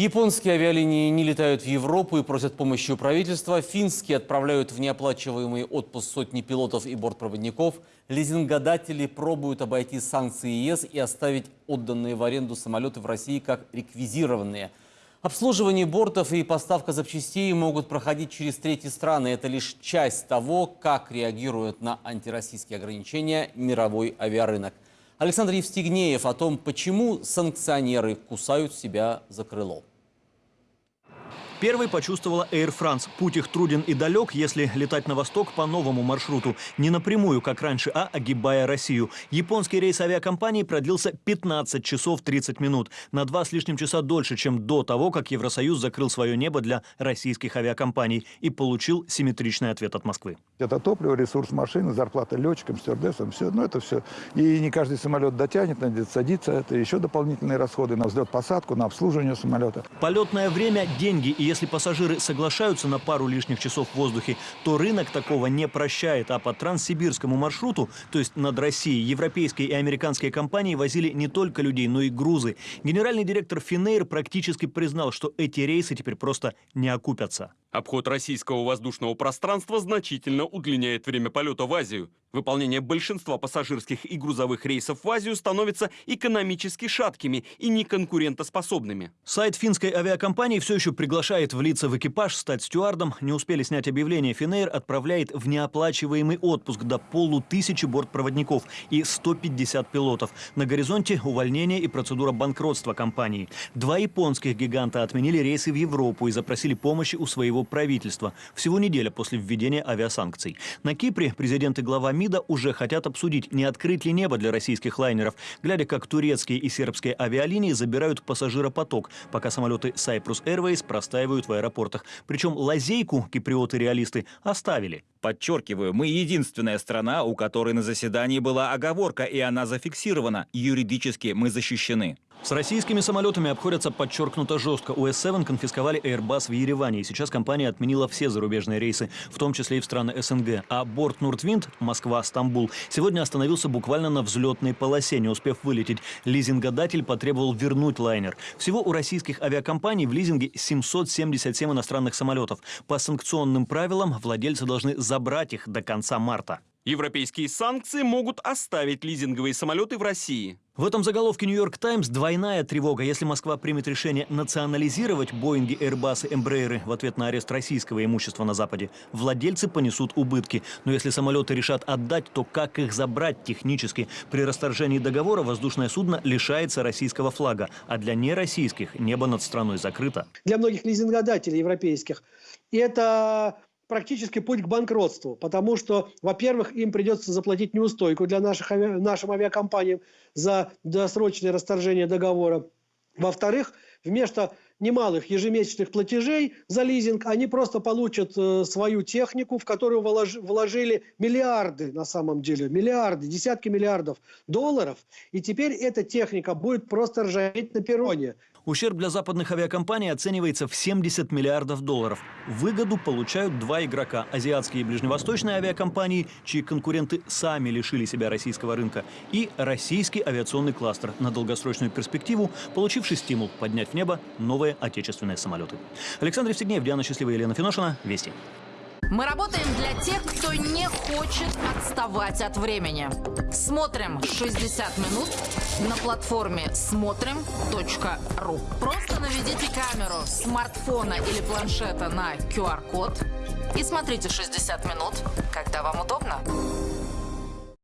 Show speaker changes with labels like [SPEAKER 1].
[SPEAKER 1] Японские авиалинии не летают в Европу и просят помощи у правительства. Финские отправляют в неоплачиваемый отпуск сотни пилотов и бортпроводников. Лизингодатели пробуют обойти санкции ЕС и оставить отданные в аренду самолеты в России как реквизированные. Обслуживание бортов и поставка запчастей могут проходить через третьи страны. Это лишь часть того, как реагирует на антироссийские ограничения мировой авиарынок. Александр Евстигнеев о том, почему санкционеры кусают себя за крыло.
[SPEAKER 2] Первой почувствовала Air France. Путь их труден и далек, если летать на восток по новому маршруту. Не напрямую, как раньше, а огибая Россию. Японский рейс авиакомпании продлился 15 часов 30 минут. На два с лишним часа дольше, чем до того, как Евросоюз закрыл свое небо для российских авиакомпаний и получил симметричный ответ от Москвы.
[SPEAKER 3] Это топливо, ресурс машины, зарплата летчикам, стюардессам, все. Ну, это все. И не каждый самолет дотянет, надо садиться. Это еще дополнительные расходы на взлет-посадку, на обслуживание самолета.
[SPEAKER 2] Полетное время – деньги. И если пассажиры соглашаются на пару лишних часов в воздухе, то рынок такого не прощает. А по транссибирскому маршруту, то есть над Россией, европейские и американские компании возили не только людей, но и грузы. Генеральный директор Финейр практически признал, что эти рейсы теперь просто не окупятся.
[SPEAKER 4] Обход российского воздушного пространства значительно удлиняет время полета в Азию. Выполнение большинства пассажирских и грузовых рейсов в Азию становится экономически шаткими и неконкурентоспособными.
[SPEAKER 2] Сайт финской авиакомпании все еще приглашает влиться в экипаж, стать стюардом. Не успели снять объявление. Финейр отправляет в неоплачиваемый отпуск до полутысячи бортпроводников и 150 пилотов. На горизонте увольнение и процедура банкротства компании. Два японских гиганта отменили рейсы в Европу и запросили помощи у своего правительства. Всего неделя после введения авиасанкций. На Кипре президент и глава МИДа уже хотят обсудить, не открыть ли небо для российских лайнеров, глядя, как турецкие и сербские авиалинии забирают пассажиропоток, пока самолеты Cyprus Airways простаивают в аэропортах. Причем лазейку киприоты-реалисты оставили.
[SPEAKER 5] Подчеркиваю, мы единственная страна, у которой на заседании была оговорка, и она зафиксирована. Юридически мы защищены.
[SPEAKER 2] С российскими самолетами обходятся подчеркнуто жестко. У С-7 конфисковали Airbus в Ереване, и сейчас компания отменила все зарубежные рейсы, в том числе и в страны СНГ. А борт Нуртвинд Москва-Стамбул сегодня остановился буквально на взлетной полосе, не успев вылететь. Лизингодатель потребовал вернуть лайнер. Всего у российских авиакомпаний в лизинге 777 иностранных самолетов. По санкционным правилам владельцы должны забрать их до конца марта.
[SPEAKER 4] Европейские санкции могут оставить лизинговые самолеты в России.
[SPEAKER 2] В этом заголовке «Нью-Йорк Таймс» двойная тревога. Если Москва примет решение национализировать Боинги, Airbus и в ответ на арест российского имущества на Западе, владельцы понесут убытки. Но если самолеты решат отдать, то как их забрать технически? При расторжении договора воздушное судно лишается российского флага, а для нероссийских небо над страной закрыто.
[SPEAKER 6] Для многих лизингодателей европейских это практически путь к банкротству, потому что, во-первых, им придется заплатить неустойку для наших, ави... нашим авиакомпаниям за досрочное расторжение договора. Во-вторых, вместо немалых ежемесячных платежей за лизинг, они просто получат э, свою технику, в которую вложили миллиарды, на самом деле, миллиарды, десятки миллиардов долларов, и теперь эта техника будет просто ржаветь на перроне.
[SPEAKER 2] Ущерб для западных авиакомпаний оценивается в 70 миллиардов долларов. Выгоду получают два игрока – азиатские и ближневосточные авиакомпании, чьи конкуренты сами лишили себя российского рынка, и российский авиационный кластер на долгосрочную перспективу, получивший стимул поднять в небо новые отечественные самолеты. Александр Евстигнеев, Диана Счастливая, Елена Финошина. Вести.
[SPEAKER 7] Мы работаем для тех, кто не хочет отставать от времени. Смотрим 60 минут на платформе смотрим.ру. Просто наведите камеру смартфона или планшета на QR-код и смотрите 60 минут, когда вам удобно.